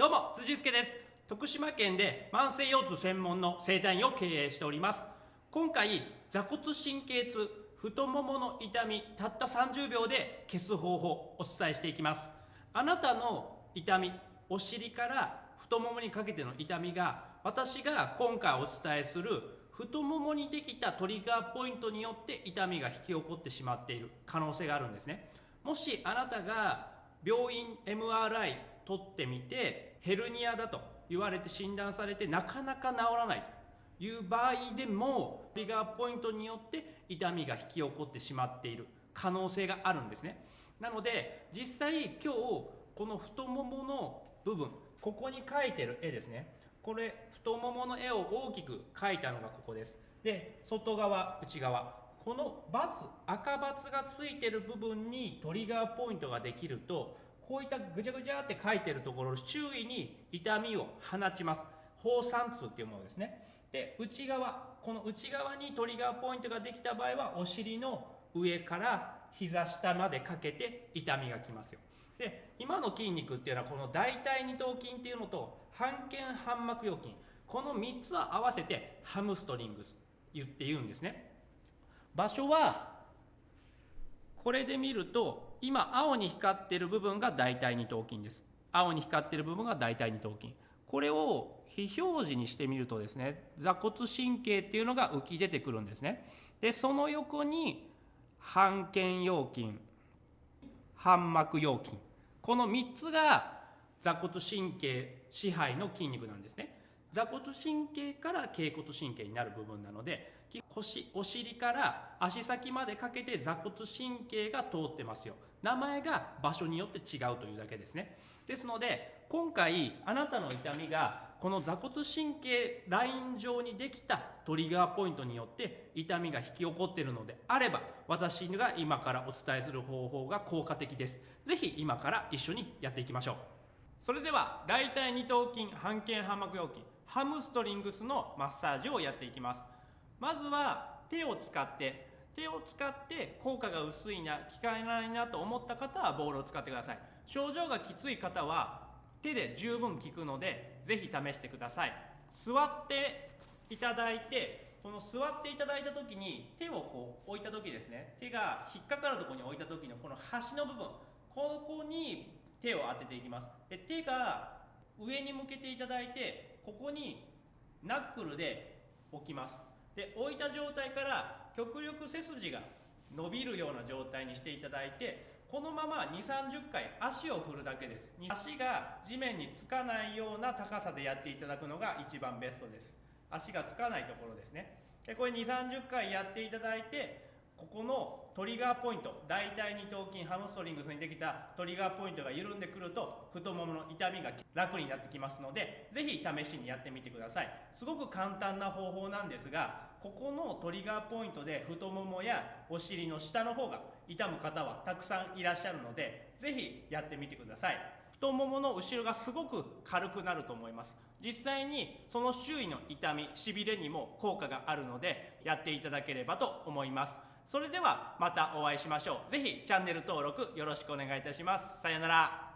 どうも辻助です。徳島県で慢性腰痛専門の整体院を経営しております。今回座骨神経痛太ももの痛みたった30秒で消す方法をお伝えしていきます。あなたの痛みお尻から太ももにかけての痛みが私が今回お伝えする太ももにできたトリガーポイントによって痛みが引き起こってしまっている可能性があるんですね。もしあなたが病院 MRI 取ってみてヘルニアだと言われて診断されてなかなか治らないという場合でもトリガーポイントによって痛みが引き起こってしまっている可能性があるんですね。なので実際今日この太ももの部分ここに描いてる絵ですね。これ太ももの絵を大きく描いたのがここです。で外側内側。この×赤×がついてる部分にトリガーポイントができるとこういったぐちゃぐちゃって書いてるところ周囲に痛みを放ちます。放散痛っていうものですね。で内側この内側にトリガーポイントができた場合はお尻の上から膝下までかけて痛みがきますよ。で今の筋肉っていうのはこの大腿二頭筋っていうのと半腱半膜腰筋。この3つを合わせてハムストリングス言って言うんですね。場所はこれで見ると今青に光ってる部分が大腿二頭筋です。青に光ってる部分が大腿二頭筋。これを非表示にしてみるとですね座骨神経っていうのが浮き出てくるんですね。でその横に半腱腰筋半膜腰筋。この3つが座骨神経支配の筋肉なんですね。座骨神経から脛骨神経になる部分なので腰お尻から足先までかけて座骨神経が通ってますよ。名前が場所によって違うというだけですね。ですので今回あなたの痛みがこの座骨神経ライン上にできたトリガーポイントによって痛みが引き起こっているのであれば私が今からお伝えする方法が効果的です。是非今から一緒にやっていきましょう。それでは大腿二頭筋半腱半膜腰筋。ハムストリングスのマッサージをやっていきます。まずは手を使って手を使って効果が薄いな効かないなと思った方はボールを使ってください。症状がきつい方は手で十分効くので是非試してください。座っていただいてこの座っていただいた時に手をこう置いた時ですね。手が引っかかるところに置いた時のこの端の部分。ここに手を当てていきます。で手が上に向けていただいてここにナックルで置きます。で置いた状態から極力背筋が伸びるような状態にしていただいてこのまま2 3 0回足を振るだけです。足が地面につかないような高さでやっていただくのが一番ベストです。足がつかないところですね。でこれ2 3 0回やっていただいてここのトリガーポイント大腿二頭筋ハムストリングスにできたトリガーポイントが緩んでくると太ももの痛みが楽になってきますので是非試しにやってみてください。すごく簡単な方法なんですがここのトリガーポイントで太ももやお尻の下の方が痛む方はたくさんいらっしゃるので是非やってみてください。太ももの後ろがすごく軽くなると思います。実際にその周囲の痛みしびれにも効果があるのでやっていただければと思います。それではまたお会いしましょう。ぜひチャンネル登録よろしくお願いいたします。さよなら。